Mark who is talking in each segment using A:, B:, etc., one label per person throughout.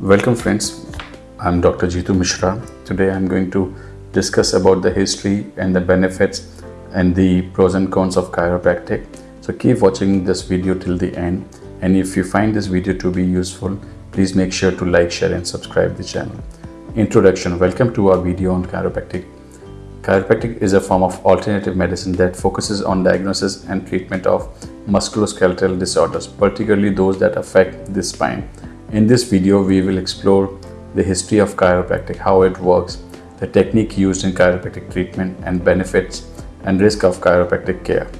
A: Welcome friends, I'm Dr. Jitu Mishra. Today I'm going to discuss about the history and the benefits and the pros and cons of chiropractic. So keep watching this video till the end and if you find this video to be useful, please make sure to like, share and subscribe the channel. Introduction Welcome to our video on chiropractic. Chiropractic is a form of alternative medicine that focuses on diagnosis and treatment of musculoskeletal disorders, particularly those that affect the spine. In this video, we will explore the history of chiropractic, how it works, the technique used in chiropractic treatment and benefits and risk of chiropractic care.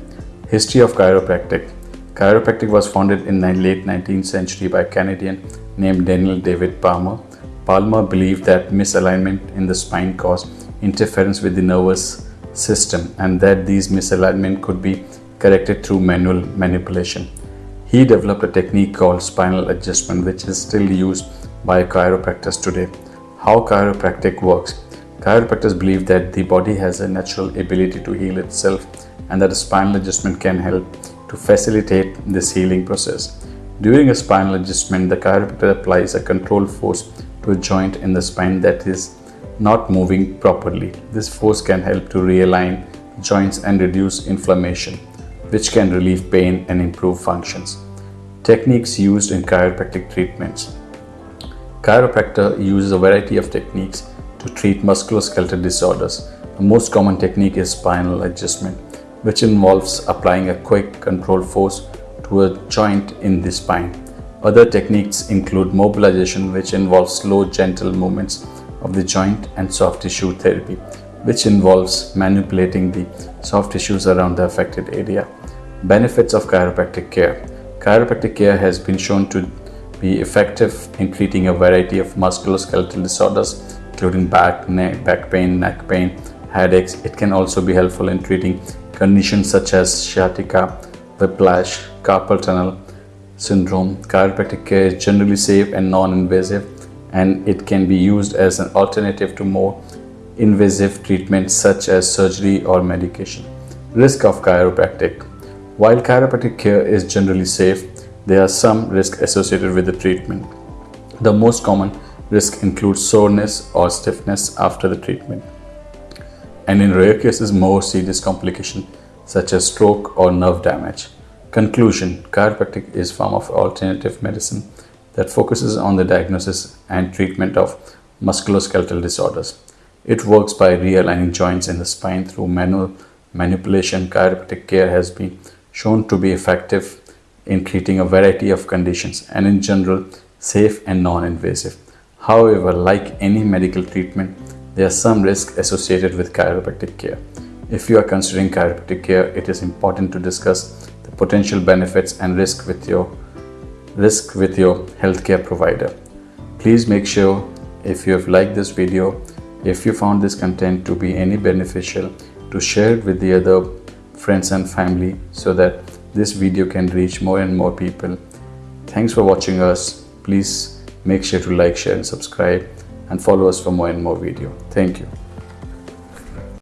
A: History of chiropractic Chiropractic was founded in the late 19th century by a Canadian named Daniel David Palmer. Palmer believed that misalignment in the spine caused interference with the nervous system and that these misalignment could be corrected through manual manipulation. He developed a technique called spinal adjustment which is still used by chiropractors today. How chiropractic works Chiropractors believe that the body has a natural ability to heal itself and that a spinal adjustment can help to facilitate this healing process. During a spinal adjustment, the chiropractor applies a controlled force to a joint in the spine that is not moving properly. This force can help to realign joints and reduce inflammation, which can relieve pain and improve functions. Techniques used in chiropractic treatments. Chiropractor uses a variety of techniques to treat musculoskeletal disorders. The most common technique is spinal adjustment, which involves applying a quick controlled force to a joint in the spine. Other techniques include mobilization, which involves slow, gentle movements of the joint, and soft tissue therapy, which involves manipulating the soft tissues around the affected area. Benefits of chiropractic care Chiropractic care has been shown to be effective in treating a variety of musculoskeletal disorders, including back, neck, back pain, neck pain, headaches. It can also be helpful in treating conditions such as sciatica, whiplash, carpal tunnel syndrome. Chiropractic care is generally safe and non-invasive and it can be used as an alternative to more invasive treatments such as surgery or medication. Risk of chiropractic While chiropractic care is generally safe, there are some risks associated with the treatment. The most common risk includes soreness or stiffness after the treatment. And in rare cases, more serious complications such as stroke or nerve damage. Conclusion Chiropractic is a form of alternative medicine that focuses on the diagnosis and treatment of musculoskeletal disorders. It works by realigning joints in the spine through manual manipulation. Chiropractic care has been shown to be effective in treating a variety of conditions and in general safe and non-invasive. However, like any medical treatment, there are some risks associated with chiropractic care. If you are considering chiropractic care, it is important to discuss the potential benefits and risk with your risk with your healthcare provider. Please make sure if you have liked this video, if you found this content to be any beneficial, to share it with the other friends and family so that this video can reach more and more people. Thanks for watching us. Please make sure to like, share and subscribe and follow us for more and more video. Thank you.